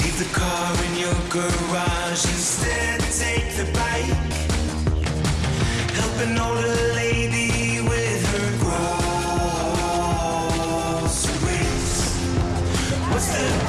Leave the car in your garage, instead. Take the bike. Help an older Austin.